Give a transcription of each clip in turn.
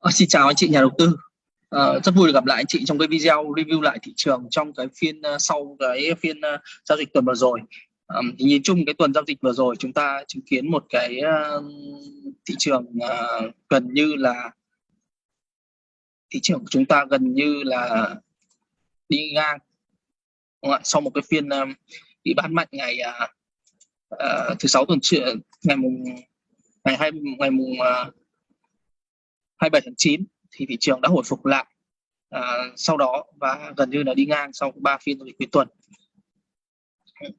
Ờ, xin chào anh chị nhà đầu tư. À, rất vui được gặp lại anh chị trong cái video review lại thị trường trong cái phiên uh, sau cái phiên uh, giao dịch tuần vừa rồi. À, thì nhìn chung cái tuần giao dịch vừa rồi chúng ta chứng kiến một cái uh, thị trường uh, gần như là thị trường của chúng ta gần như là đi ngang sau một cái phiên uh, bị bán mạnh ngày uh, uh, thứ sáu tuần trước ngày mùng ngày hai ngày mùng uh, 27 tháng 9 thì thị trường đã hồi phục lại à, sau đó và gần như là đi ngang sau ba phiên giao dịch cuối tuần.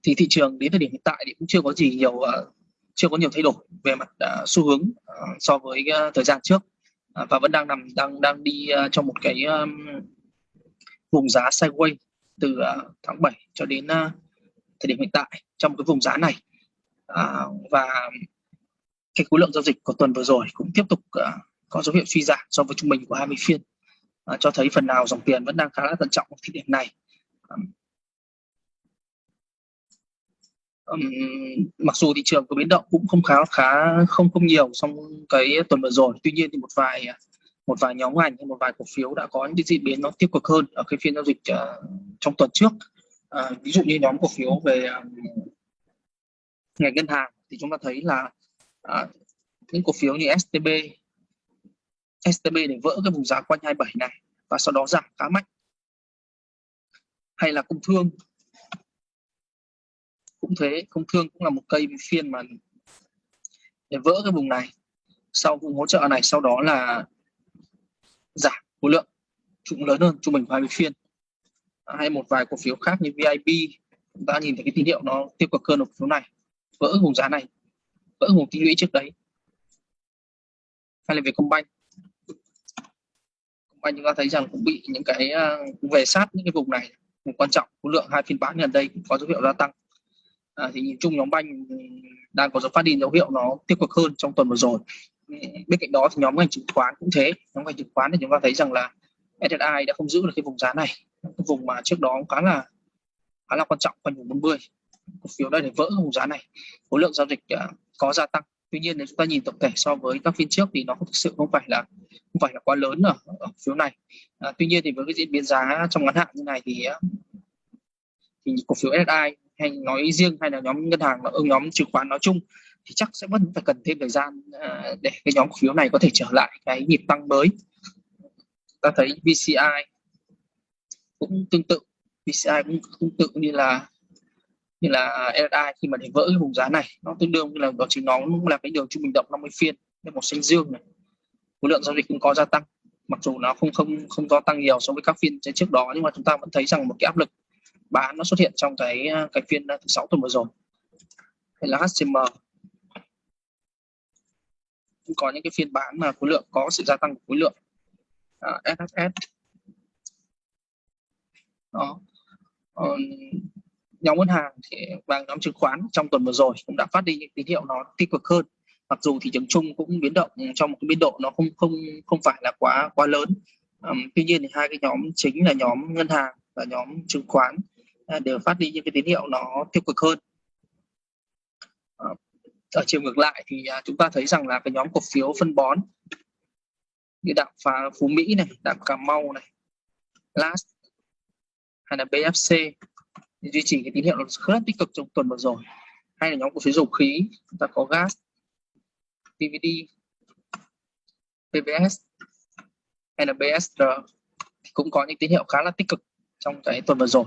Thì thị trường đến thời điểm hiện tại thì cũng chưa có gì nhiều uh, chưa có nhiều thay đổi về mặt uh, xu hướng uh, so với uh, thời gian trước. Uh, và vẫn đang nằm đang đang đi uh, trong một cái um, vùng giá sideways từ uh, tháng 7 cho đến uh, thời điểm hiện tại trong cái vùng giá này. Uh, và cái khối lượng giao dịch của tuần vừa rồi cũng tiếp tục uh, có dấu hiệu suy giảm so với trung bình của 20 phiên à, cho thấy phần nào dòng tiền vẫn đang khá là thận trọng ở thời điểm này. Um, mặc dù thị trường có biến động cũng không khá khá không không nhiều trong cái tuần vừa rồi. Tuy nhiên thì một vài một vài nhóm ngành hay một vài cổ phiếu đã có những cái diễn biến nó tiêu cực hơn ở cái phiên giao dịch uh, trong tuần trước. Uh, ví dụ như nhóm cổ phiếu về um, ngành ngân hàng thì chúng ta thấy là uh, những cổ phiếu như STB STB để vỡ cái vùng giá quanh 27 này và sau đó giảm khá mạnh. Hay là công thương. Cũng thế công thương cũng là một cây phiên mà để vỡ cái vùng này. Sau vùng hỗ trợ này, sau đó là giảm khối lượng. Cũng lớn hơn, trung bình 20 phiên. Hay một vài cổ phiếu khác như VIP chúng ta nhìn thấy cái tín hiệu nó tiêu cực hơn ở cổ phiếu này. Vỡ vùng giá này, vỡ vùng tích lũy trước đấy. Hay là về công banh anh chúng ta thấy rằng cũng bị những cái ờ, về sát những cái vùng này. Vùng quan trọng khối lượng hai phiên bán gần đây cũng có dấu hiệu gia tăng. À, thì nhìn chung nhóm banh đang có dấu phát đi dấu hiệu nó tiêu cực hơn trong tuần vừa rồi. Bên cạnh đó thì nhóm ngành chứng khoán cũng thế. Nhóm ngành chứng khoán thì chúng ta thấy rằng là SSI đã không giữ được cái vùng giá này. Cái vùng mà trước đó khá là khá là quan trọng quanh vùng 40 cổ phiếu đây để vỡ vùng giá này. Khối lượng giao dịch ờ, có gia tăng tuy nhiên nếu chúng ta nhìn tổng thể so với các phiên trước thì nó thực sự không phải là không phải là quá lớn ở, ở phiếu này. À, tuy nhiên thì với cái diễn biến giá trong ngắn hạn như này thì à, thì cổ phiếu SSI hay nói riêng hay là nhóm ngân hàng ở nhóm chứng khoán nói chung thì chắc sẽ vẫn phải cần thêm thời gian à, để cái nhóm cổ phiếu này có thể trở lại cái nhịp tăng mới. Ta thấy VCI cũng tương tự VCI cũng tương tự như là như là LSI khi mà để vỡ cái vùng giá này nó tương đương như là đó chính nó cũng là cái đường trung bình động 50 phiên nên một xanh dương này khối lượng giao dịch cũng có gia tăng mặc dù nó không không không có tăng nhiều so với các phiên trước đó nhưng mà chúng ta vẫn thấy rằng một cái áp lực bán nó xuất hiện trong cái cái phiên thứ sáu tuần vừa rồi. Hay là HCM cũng có những cái phiên bán mà khối lượng có sự gia tăng của khối lượng à, SHS đó nhóm ngân hàng thì và nhóm chứng khoán trong tuần vừa rồi cũng đã phát đi những tín hiệu nó tích cực hơn. Mặc dù thị trường chung cũng biến động trong một cái biên độ nó không không không phải là quá quá lớn. Um, tuy nhiên thì hai cái nhóm chính là nhóm ngân hàng và nhóm chứng khoán à, đều phát đi những cái tín hiệu nó tiêu cực hơn. Ờ, ở chiều ngược lại thì à, chúng ta thấy rằng là cái nhóm cổ phiếu phân bón như đạm phá phú mỹ này đạm cà mau này last hay là bfc duy trì cái tín hiệu nó rất tích cực trong tuần vừa rồi. Hay là nhóm cổ phiếu dầu khí chúng ta có gas PVD PBS hay là BSR thì cũng có những tín hiệu khá là tích cực trong cái tuần vừa rồi.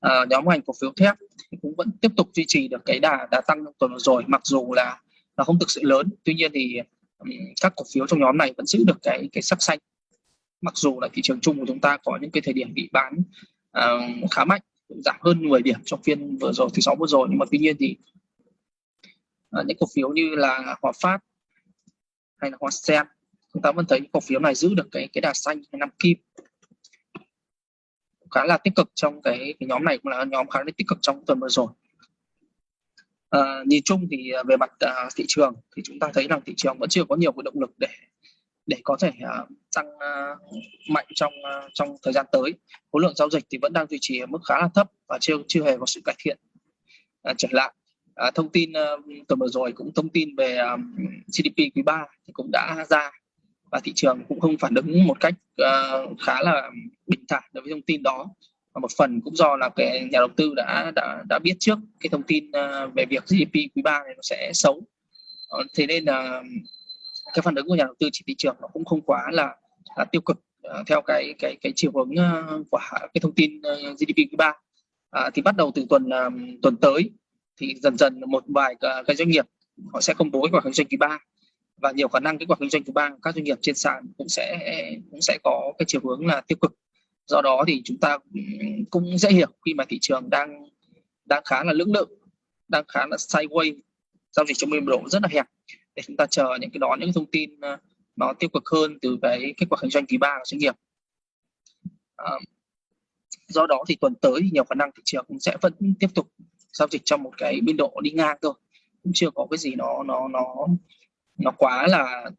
À, nhóm ngành cổ phiếu thép thì cũng vẫn tiếp tục duy trì được cái đà đà tăng trong tuần vừa rồi mặc dù là nó không thực sự lớn. Tuy nhiên thì um, các cổ phiếu trong nhóm này vẫn giữ được cái cái sắc xanh. Mặc dù là thị trường chung của chúng ta có những cái thời điểm bị bán uh, khá mạnh giảm hơn 10 điểm trong phiên vừa rồi thứ sáu vừa rồi. Nhưng mà tuy nhiên thì à, những cổ phiếu như là Hòa Phát hay là Hòa Sen chúng ta vẫn thấy những cổ phiếu này giữ được cái cái đà xanh năm kim. Khá là tích cực trong cái, cái nhóm này cũng là nhóm khá là tích cực trong tuần vừa rồi. À, nhìn chung thì à, về mặt à, thị trường thì chúng ta thấy rằng thị trường vẫn chưa có nhiều cái động lực để để có thể uh, tăng uh, mạnh trong uh, trong thời gian tới. Khối lượng giao dịch thì vẫn đang duy trì ở mức khá là thấp và chưa chưa hề có sự cải thiện uh, trở lại. Uh, thông tin uh, tuần vừa rồi cũng thông tin về um, GDP quý 3 thì cũng đã ra và thị trường cũng không phản ứng một cách uh, khá là bình thản đối với thông tin đó. Và một phần cũng do là cái nhà đầu tư đã đã đã biết trước cái thông tin uh, về việc GDP quý 3 này nó sẽ xấu. Uh, thế nên là cái phản ứng của nhà đầu tư trên thị trường nó cũng không quá là, là tiêu cực uh, theo cái cái cái chiều hướng uh, của cái thông tin ờ, uh, GDP quý ba. Uh, thì bắt đầu từ tuần uh, tuần tới thì dần dần một vài cái doanh nghiệp họ sẽ công bố kết quả kinh doanh quý ba và nhiều khả năng kết quả kinh doanh quý ba các doanh nghiệp trên sàn cũng sẽ cũng sẽ có cái chiều hướng là tiêu cực. Do đó thì chúng ta cũng dễ hiểu khi mà thị trường đang đang khá là lưỡng lự đang khá là sideways giao dịch trong biên độ rất là hẹp để chúng ta chờ những cái đó những thông tin ờ, nó tiêu cực hơn từ cái kết quả kinh doanh quý ba của doanh nghiệp. À, do đó thì tuần tới thì nhiều khả năng thị trường cũng sẽ vẫn tiếp tục giao dịch trong một cái biên độ đi ngang thôi. Cũng chưa có cái gì nó nó nó nó quá là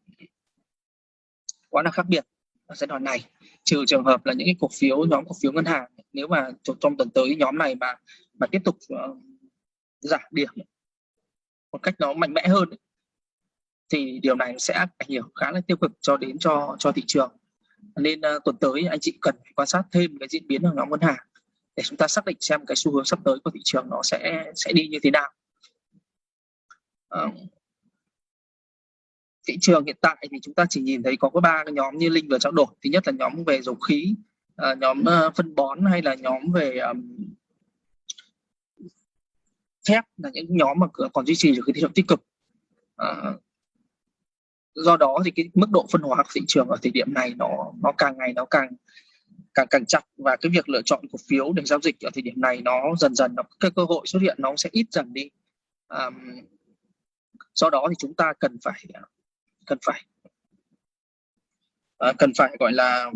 quá là khác biệt ở giai đoạn này. Trừ trường hợp là những cái cổ phiếu nhóm cổ phiếu ngân hàng nếu mà trong tuần tới nhóm này mà mà tiếp tục uh, giảm điểm một cách nó mạnh mẽ hơn thì điều này sẽ ảnh hưởng khá là tiêu cực cho đến cho cho thị trường. Nên uh, tuần tới anh chị cần phải quan sát thêm cái diễn biến của nhóm ngân hàng để chúng ta xác định xem cái xu hướng sắp tới của thị trường nó sẽ sẽ đi như thế nào. Uh, thị trường hiện tại thì chúng ta chỉ nhìn thấy có cái ba cái nhóm như linh vừa trao đổi. Thứ nhất là nhóm về dầu khí uh, nhóm uh, phân bón hay là nhóm về um, thép là những nhóm mà còn duy trì được cái thị trường tích cực. Uh, do đó thì cái mức độ phân hóa của thị trường ở thời điểm này nó nó càng ngày nó càng càng càng chặt. Và cái việc lựa chọn cổ phiếu để giao dịch ở thời điểm này nó dần dần nó cái cơ hội xuất hiện nó sẽ ít dần đi. Um, do đó thì chúng ta cần phải cần phải uh, cần phải gọi là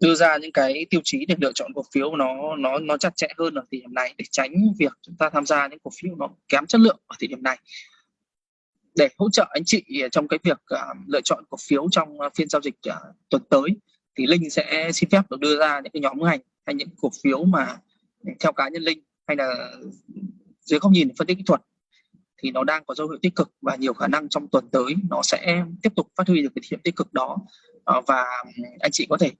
đưa ra những cái tiêu chí để lựa chọn cổ phiếu nó nó nó chặt chẽ hơn ở thời điểm này để tránh việc chúng ta tham gia những cổ phiếu nó kém chất lượng ở thời điểm này để hỗ trợ anh chị trong cái việc uh, lựa chọn cổ phiếu trong à, phiên giao dịch uh, tuần tới thì linh sẽ xin phép được đưa ra những cái nhóm ngành hay những cổ phiếu mà theo cá nhân linh hay là dưới góc nhìn phân tích kỹ thuật thì nó đang có dấu hiệu tích cực và nhiều khả năng trong tuần tới nó sẽ tiếp tục phát huy được cái điểm tích cực đó. Ờ, và anh chị có thể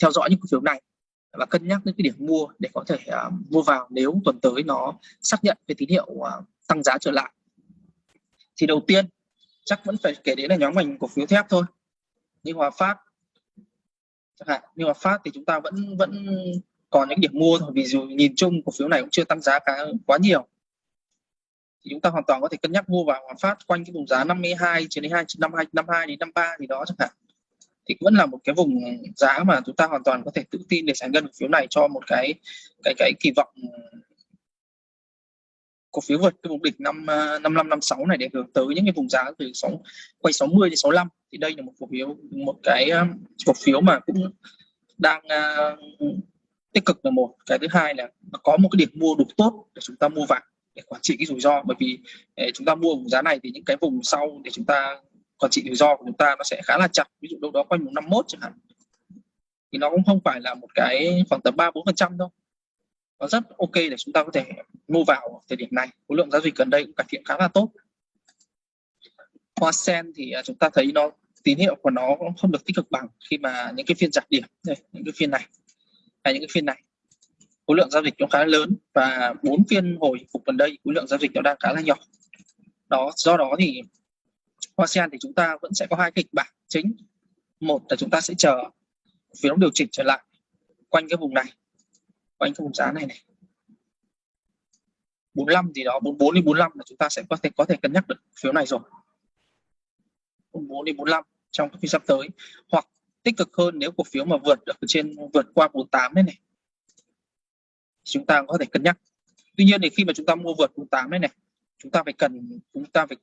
theo dõi những cổ phiếu này và cân nhắc những cái điểm mua để có thể uh, mua vào nếu tuần tới nó xác nhận cái tín hiệu uh, tăng giá trở lại thì đầu tiên, chắc vẫn phải kể đến là nhóm ngành cổ phiếu thép thôi. Như Hòa Phát, chẳng hạn, như Hòa Phát thì chúng ta vẫn vẫn còn những điểm mua thôi, vì dù nhìn chung cổ phiếu này cũng chưa tăng giá cả quá nhiều. Thì chúng ta hoàn toàn có thể cân nhắc mua vào Hòa Phát quanh cái vùng giá 52 trên đến 2 52 52 đến 53 thì đó chẳng hạn. Thì vẫn là một cái vùng giá mà chúng ta hoàn toàn có thể tự tin để giải ngân cổ phiếu này cho một cái cái cái kỳ vọng cổ phiếu vượt cái vùng đỉnh năm à, 55 56 này để hướng tới những cái vùng giá từ sáu quay 60 đến 65 thì đây là một cổ phiếu một cái à, cổ phiếu mà cũng đang uh, tích cực là một. Cái thứ hai là có một cái điểm mua đủ tốt để chúng ta mua vào để quản trị cái rủi ro. Bởi vì eh, chúng ta mua vùng giá này thì những cái vùng sau để chúng ta quản trị rủi ro của chúng ta nó sẽ khá là chặt. Ví dụ đâu đó quanh vùng 51 chẳng hạn. Thì nó cũng không phải là một cái khoảng tầm ba bốn phần trăm đâu nó rất ok để chúng ta có thể mua vào thời điểm này. Khối lượng giao dịch gần đây cũng cải thiện khá là tốt. Hoa sen thì à, chúng ta thấy nó, tín hiệu của nó không được tích cực bằng khi mà những cái phiên giảm điểm. Đây, những cái phiên này. Hay những cái phiên này. Khối lượng giao dịch nó khá lớn và bốn phiên hồi phục gần đây, khối lượng giao dịch nó đang khá là nhỏ. Đó, do đó thì ASEAN thì chúng ta vẫn sẽ có hai kịch bản chính. Một là chúng ta sẽ chờ phiếu điều chỉnh trở lại quanh cái vùng này quanh cái vùng giá này này. 45 gì đó 44 đến 45 là chúng ta sẽ có thể có thể cân nhắc được phiếu này rồi. 44 đến 45 trong cái phiên sắp tới. Hoặc tích cực hơn nếu cổ phiếu mà vượt được trên vượt qua 48 đấy này. Chúng ta có thể cân nhắc. Tuy nhiên thì khi mà chúng ta mua vượt 48 đấy này chúng ta phải cần chúng ta phải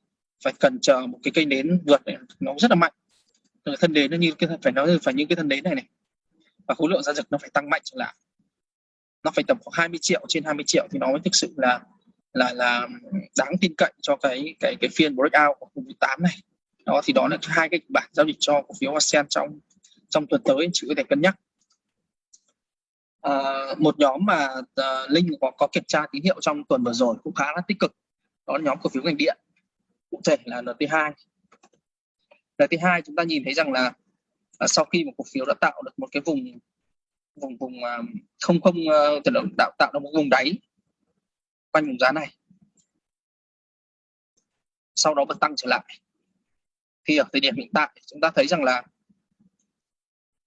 phải cần chờ một cái cây nến vượt này, nó rất là mạnh. Thân nến nó như cái phải nói phải những cái thân nến này này. Và khối lượng giao dịch nó phải tăng mạnh trở lại nó phải tầm khoảng 20 triệu trên 20 triệu thì nó mới thực sự là là là đáng tin cậy cho cái cái cái phiên breakout của vùng 8 này. Đó thì đó là hai cái bản giao dịch cho cổ phiếu ASEAN trong trong tuần tới chỉ có thể cân nhắc. À, một nhóm mà uh, linh có, có kiểm tra tín hiệu trong tuần vừa rồi cũng khá là tích cực. Đó là nhóm cổ phiếu ngành điện cụ thể là NT2 Lời thứ hai chúng ta nhìn thấy rằng là à, sau khi một cổ phiếu đã tạo được một cái vùng vùng vùng không không à, tự động tạo tạo ra một vùng đáy quanh vùng giá này. Sau đó bật tăng trở lại. Thì ở thời điểm hiện tại, chúng ta thấy rằng là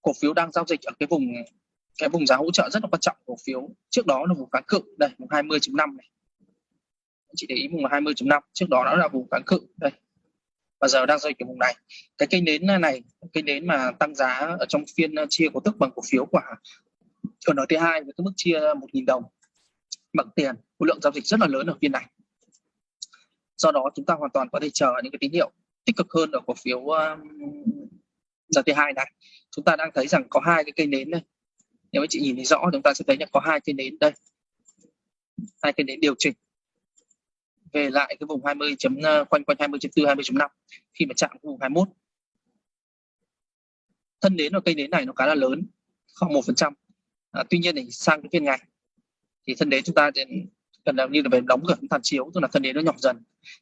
cổ phiếu đang giao dịch ở cái vùng cái vùng giá hỗ trợ rất là quan trọng. Cổ phiếu trước đó là vùng kháng cự, đây, vùng 20.5 này. Chị để ý vùng 20.5 trước đó nó là vùng kháng cự, đây và giờ đang rơi cái vùng này. Cái cây nến này cây nến mà tăng giá ở trong phiên ờ, chia cổ tức bằng cổ phiếu của ở thứ hai với cái mức chia 1.000 đồng bằng tiền. Khối lượng giao dịch rất là lớn ở phiên này. Do đó chúng ta hoàn toàn có thể chờ những cái tín hiệu tích cực hơn ở cổ phiếu giờ thứ hai này. Chúng ta đang thấy rằng có hai cái cây nến đây. Nếu anh chị nhìn thấy rõ chúng ta sẽ thấy là có hai cây nến đây. Hai cây nến điều chỉnh về lại cái vùng 20 chấm ờ, quanh quanh 20.4 20.5 khi mà chạm vùng 21 thân nến ở cây nến này nó khá là lớn, khoảng một phần trăm. À, tuy nhiên thì sang cái phiên ngày thì thân nến chúng ta gần như là về đóng cửa phản chiếu, tức là thân nến nó nhỏ dần.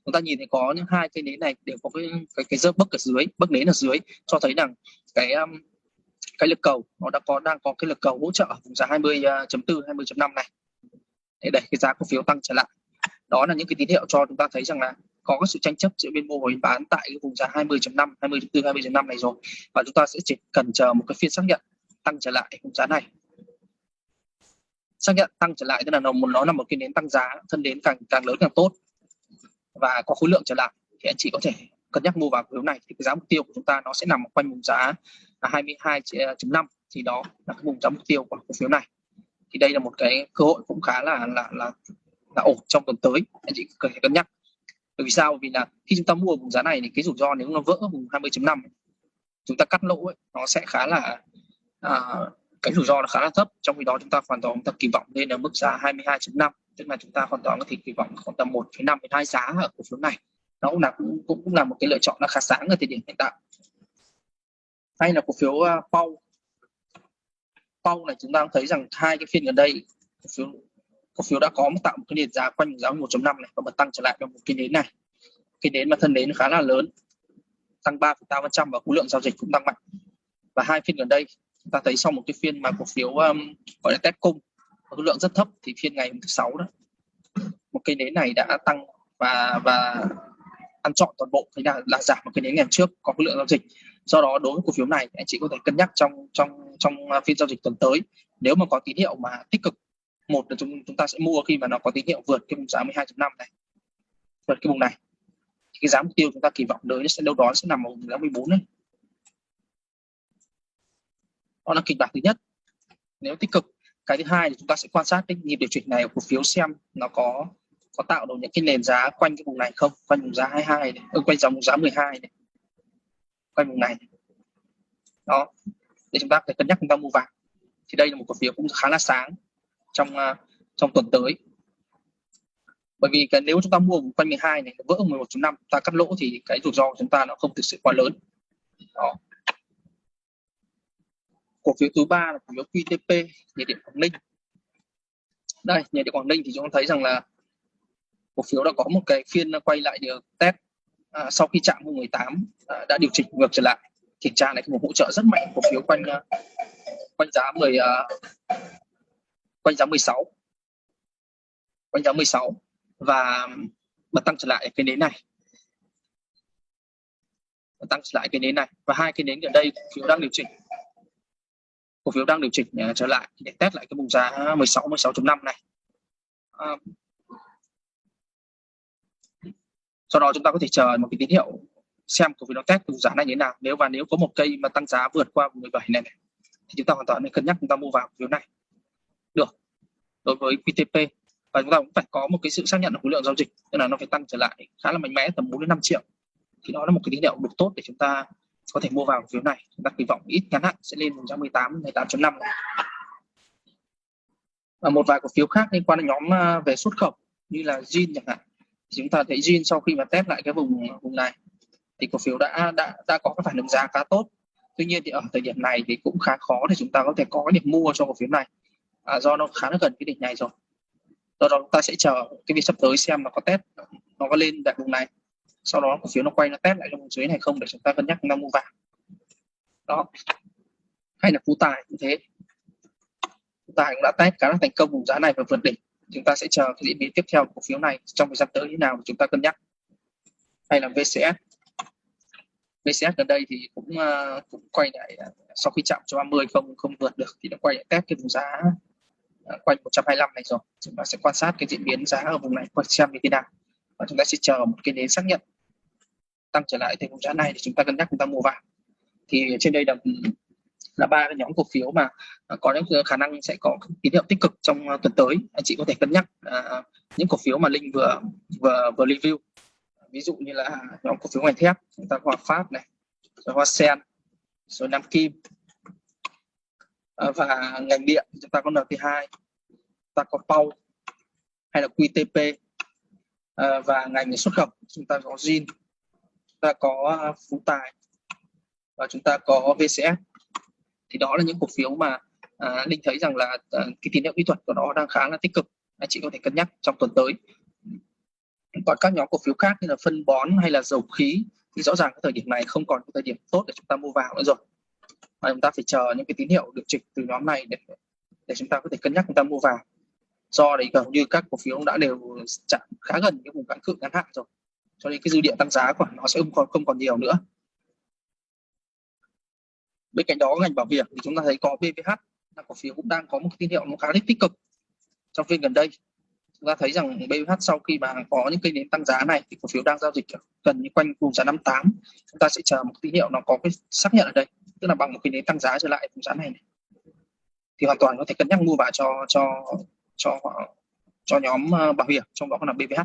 Chúng ta nhìn thấy có những hai cây nến này đều có cái cái cái dớp bấc ở dưới, bấc nến ở dưới, cho thấy rằng cái cái lực cầu nó đã có, đang có cái lực cầu hỗ trợ ở vùng giá 20.4 20.5 ờ, này. Để đẩy cái giá cổ phiếu tăng trở lại đó là những cái tín hiệu cho chúng ta thấy rằng là có cái sự tranh chấp giữa bên mua và bên bán tại cái vùng giá 20.5 20.4 20.5 này rồi. Và chúng ta sẽ chỉ cần chờ một cái phiên xác nhận tăng trở lại vùng giá này. Xác nhận tăng trở lại tức là nó nó là một cái nến tăng giá, thân đến càng càng lớn càng tốt. Và có khối lượng trở lại. Thì anh chị có thể cân nhắc mua vào cổ phiếu này. Thì cái giá mục tiêu của chúng ta nó sẽ nằm quanh vùng giá là 22.5 thì đó là cái vùng giá mục tiêu của cổ phiếu này. Thì đây là một cái cơ hội cũng khá là là là là ổn trong tuần tới. Anh chị cần phải cân nhắc. Bởi vì sao? Vì là khi chúng ta mua vùng giá này thì cái rủi ro nếu nó vỡ vùng 20.5 chúng ta cắt lỗ ấy, nó sẽ khá là à, cái rủi ro là khá là thấp. Trong khi đó chúng ta hoàn toàn chúng ta kỳ vọng lên ở mức giá 22.5 tức là chúng ta hoàn toàn có thể kỳ vọng khoảng tầm 1,5 đến 2 giá ở cổ phiếu này. Nó cũng là cũng, cũng là một cái lựa chọn là khá sáng ở thời điểm hiện tại. Hay là cổ phiếu uh, Pau. Pau này chúng ta thấy rằng hai cái phiên gần đây cổ phiếu cổ phiếu đã có một tạo một cái nền giá quanh giá 1.5 này và bật tăng trở lại vào một cái nến này. Cái nến mà thân nến khá là lớn tăng 3,8% và khối lượng giao dịch cũng tăng mạnh. Và hai phiên gần đây chúng ta thấy sau một cái phiên mà cổ phiếu um, gọi là test cung khối lượng rất thấp thì phiên ngày thứ sáu đó một cây nến này đã tăng và và ăn trọn toàn bộ thế là là giảm một cái nến ngày trước có khối lượng giao dịch. Do đó đối với cổ phiếu này anh chị có thể cân nhắc trong trong trong uh, phiên giao dịch tuần tới. Nếu mà có tín hiệu mà tích cực một là chúng chúng ta sẽ mua khi mà nó có tín hiệu vượt cái vùng giá 12.5 này vượt cái vùng này. Thì cái giá mục tiêu chúng ta kỳ vọng tới sẽ đâu đó sẽ nằm ở vùng giá 14 này đó là kịch bản thứ nhất. Nếu tích cực cái thứ hai thì chúng ta sẽ quan sát cái nhịp điều chỉnh này của cổ phiếu xem nó có có tạo được những cái nền giá quanh cái vùng này không quanh vùng giá 22 này ừ, quanh dòng giá 12 này quanh vùng này. Đó để chúng ta phải cân nhắc chúng ta mua vào. Thì đây là một cổ phiếu cũng khá là sáng trong uh, trong tuần tới. Bởi vì cái nếu chúng ta mua quanh 12 này vỡ 11.5 ta cắt lỗ thì cái rủi ro của chúng ta nó không thực sự quá lớn. Đó. Cổ phiếu thứ ba là cổ phiếu QTP nhiệt điện Quảng Ninh. Đây nhiệt điện Quảng Ninh thì chúng ta thấy rằng là cổ phiếu đã có một cái phiên quay lại được test à, sau khi chạm vùng 18 à, đã điều chỉnh ngược trở lại. Kiểm tra này một hỗ trợ rất mạnh cổ phiếu quanh à, quanh giá 10 quanh giá 16 quanh giá 16 và bật tăng trở lại cái nến này. Bật tăng trở lại cái nến này. Và hai cái nến ở đây cổ phiếu đang điều chỉnh. Cổ phiếu đang điều chỉnh à, trở lại để test lại cái vùng giá 16 16.5 này. À, sau đó chúng ta có thể chờ một cái tín hiệu xem cổ phiếu nó test vùng giá này như thế nào. Nếu và nếu có một cây mà tăng giá vượt qua vùng 17 này, này thì chúng ta hoàn toàn nên cân nhắc chúng ta mua vào cổ phiếu này được. Đối với QTP và chúng ta cũng phải có một cái sự xác nhận khối lượng giao dịch, tức là nó phải tăng trở lại khá là mạnh mẽ, tầm 4 đến 5 triệu. Thì đó là một cái tín hiệu đủ tốt để chúng ta có thể mua vào phiếu này. Chúng ta kỳ vọng ít ngắn hạn sẽ lên 118 18.5 và một vài cổ phiếu khác liên quan đến nhóm à, về xuất khẩu, như là Jin chẳng hạn. Thì chúng ta thấy Jin sau khi mà test lại cái vùng à, vùng này, thì cổ phiếu đã đã đã có cái phản ứng giá khá tốt. Tuy nhiên thì ở thời điểm này thì cũng khá khó để chúng ta có thể có cái điểm mua cho cổ phiếu này à, do nó khá là gần cái đỉnh này rồi. Do đó chúng ta sẽ chờ cái việc sắp tới xem nó có test nó có lên đại vùng này. Sau đó cổ phiếu nó quay nó test lại trong vùng dưới này không để chúng ta cân nhắc chúng ta mua vào. Đó. Hay là phú tài cũng thế. Phú tài cũng đã test khá là thành công vùng giá này và vượt đỉnh. Chúng ta sẽ chờ cái diễn biến tiếp theo của cổ phiếu này trong thời gian tới như nào chúng ta cân nhắc. Hay là VCS VCS gần đây thì cũng uh, cũng quay lại uh, sau khi chạm cho 30 không không vượt được thì nó quay lại test cái vùng giá Ờ, quanh 125 này rồi. Chúng ta sẽ quan sát cái diễn biến giá ở vùng này quanh xem như thế nào và chúng ta sẽ chờ một cái đến xác nhận tăng trở lại thì vùng giá này thì chúng ta cân nhắc chúng ta mua vào. Thì trên đây là là ba cái nhóm cổ phiếu mà à, có những khả năng sẽ có tín hiệu tích cực trong à, tuần tới. Anh chị có thể cân nhắc à, những cổ phiếu mà linh vừa vừa vừa review. Ví dụ như là nhóm cổ phiếu ngành thép chúng ta Hòa Phát này rồi Hoa Sen rồi Nam Kim. Ờ, và ngành điện chúng ta có NT2 ta có Pau hay là QTP ờ, và ngành xuất khẩu chúng ta có Zin chúng ta có ờ, Phú Tài và chúng ta có VCS thì đó là những cổ phiếu mà à, Linh thấy rằng là à, cái tín hiệu kỹ thuật của nó đang khá là tích cực anh chị có thể cân nhắc trong tuần tới. Còn các nhóm cổ phiếu khác như là phân bón hay là dầu khí thì rõ ràng cái thời điểm này không còn cái thời điểm tốt để chúng ta mua vào nữa rồi mà chúng ta phải chờ những cái tín hiệu được trịch từ nhóm này để để chúng ta có thể cân nhắc chúng ta mua vào. Do đấy gần như các cổ phiếu đã đều chạm khá gần cái vùng cản cự ngắn hạn rồi. Cho nên cái dư địa tăng giá của nó sẽ không còn không còn nhiều nữa. Bên cạnh đó, ngành bảo hiểm thì chúng ta thấy có BVH là cổ phiếu cũng đang có một cái tín hiệu nó khá là tích cực. Trong phiên gần đây, chúng ta thấy rằng BVH sau khi mà có những cây nến tăng giá này thì cổ phiếu đang giao dịch gần như quanh vùng giá 58 chúng ta sẽ chờ một tín hiệu nó có cái xác nhận ở đây tức là bằng một cái nến tăng giá trở lại vùng giá này, này. Thì hoàn toàn có thể cân nhắc mua vào cho cho cho cho nhóm ờ, bảo hiểm trong đó có là BVH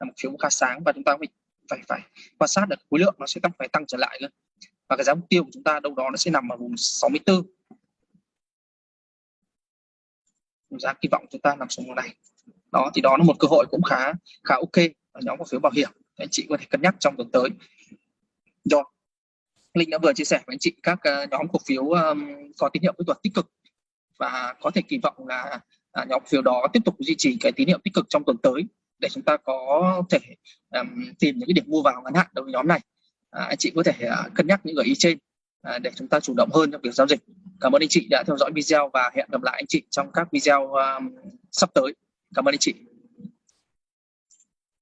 là một phiếu khá sáng và chúng ta phải phải phải quan sát được khối lượng nó sẽ tăng phải tăng trở lại nữa và cái giá mục tiêu của chúng ta đâu đó nó sẽ nằm ở vùng 64 giá kỳ vọng chúng ta nằm xuống vùng này. Đó thì đó là một cơ hội cũng khá khá ok. Ở nhóm cổ phiếu bảo hiểm anh chị có thể cân nhắc trong tuần tới. Rồi linh đã vừa chia sẻ với anh chị các uh, nhóm cổ phiếu um, có tín hiệu kỹ thuật tích cực và có thể kỳ vọng là uh, nhóm cổ phiếu đó tiếp tục duy trì cái tín hiệu tích cực trong tuần tới để chúng ta có thể um, tìm những cái điểm mua vào ngắn hạn đối với nhóm này. À, anh chị có thể uh, cân nhắc những gợi ý trên à, để chúng ta chủ động hơn trong việc giao dịch. Cảm ơn anh chị đã theo dõi video và hẹn gặp lại anh chị trong các video um, sắp tới. Cảm ơn anh chị.